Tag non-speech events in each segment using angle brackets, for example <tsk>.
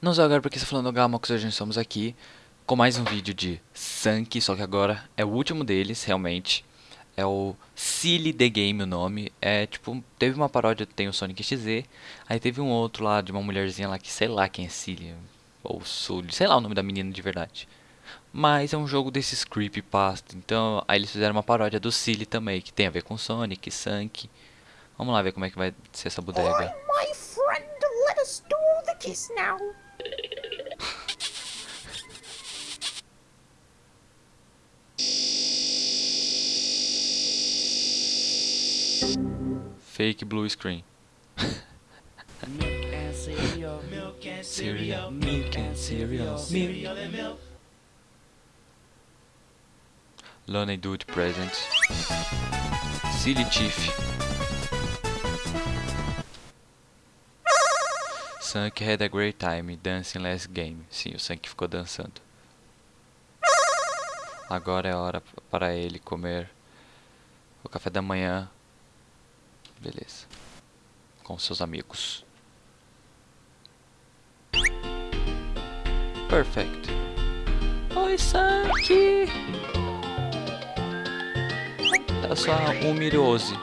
Não sei agora porque está falando Gamax, hoje estamos aqui com mais um vídeo de Sank, só que agora é o último deles, realmente. É o Silly The Game o nome, é tipo, teve uma paródia, tem o Sonic XZ, aí teve um outro lá de uma mulherzinha lá que sei lá quem é Silly, ou Sully, sei lá o nome da menina de verdade. Mas é um jogo desses creepypasta, então aí eles fizeram uma paródia do Silly também, que tem a ver com Sonic, Sank. Vamos lá ver como é que vai ser essa bodega. Alright, my friend, let us do the kiss now. Fake blue screen. Milk and cereal, Milk and Cereal, milk and cereal, cereal and Dude Presents. Silly Tiff. Sunk had a great time dancing last game. Sim, o Sunk ficou dançando. Agora é hora para ele comer o café da manhã. Beleza. Com seus amigos. Perfect. Oi, Sunk! É só um mirose.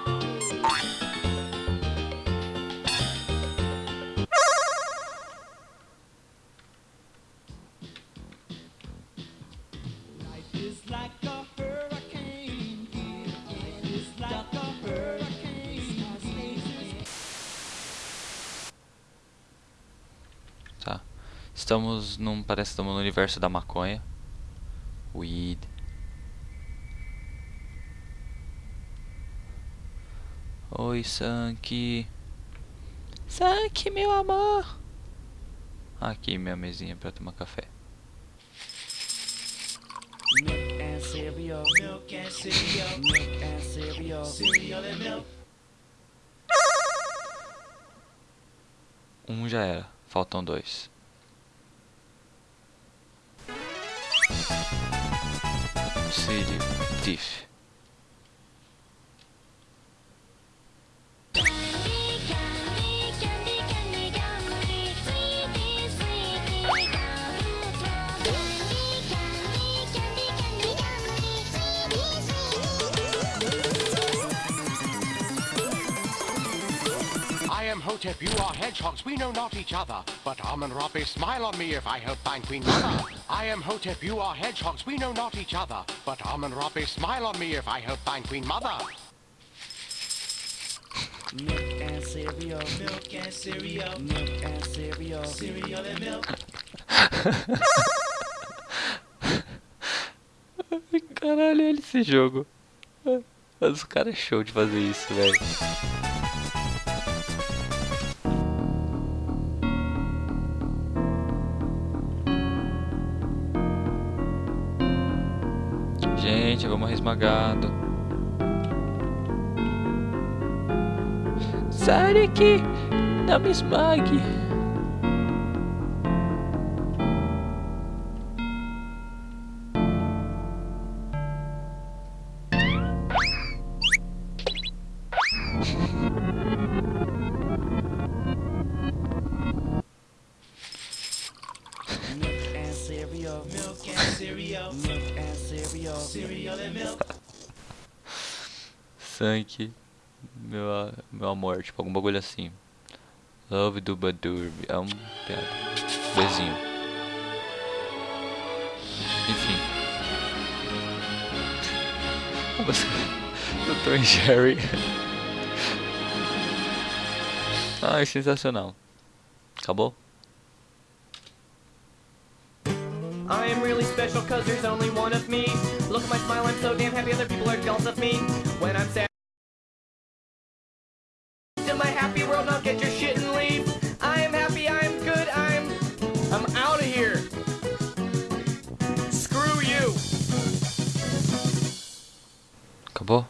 Life is like a Tá. Estamos num. Parece que estamos no universo da maconha. Weed. Oi, Sank. Sank, meu amor. Aqui minha mesinha pra tomar café. milk and cereal, Milk and cereal, milk and cereal, cereal and milk. Um já era. Faltam dois. City Thief. I am Hotep, you are hedgehogs, we know not each other. But Amun Rabbi, smile on me if I help find Queen Mother. I am Hotep, you are hedgehogs, we know not each other. But Amun Rabbi, smile on me if I help find Queen Mother. milk and cereal, Milk and cereal, milk and cereal, cereal and milk. <laughs> Caralho, olha esse jogo. Mas o cara é show de fazer isso, velho. Gente, vamos resmagado. Sai daqui! Não me esmague! Cereal, Milk and cereal, milk and cereal, cereal and milk. <laughs> Sank, meu, meu amor, tipo algum bagulho assim. Love do Badurb, é um piada. Bezinho. Enfim. <laughs> <laughs> Ah, mas- Do Tom e Jerry. Ai, sensacional. Acabou? Am really special cause there's only one of me. Look at my smile, I'm so damn happy other people are jealous of me. When I'm sad in my happy world, now get your shit and leave. I am happy, I good, I'm I'm out of here. Screw you. Acabou?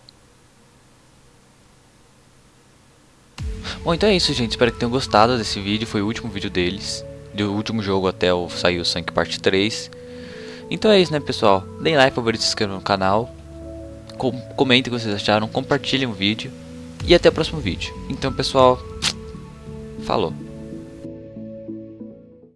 Bom, então é isso, gente. Espero que tenham gostado desse vídeo. Foi o último vídeo deles. Do último jogo até o sair o Sank Parte 3. Então é isso, né, pessoal? Deem like, favorito, se inscrevam no canal. Com comentem o que vocês acharam. Compartilhem o vídeo. E até o próximo vídeo. Então, pessoal, <tsk> falou.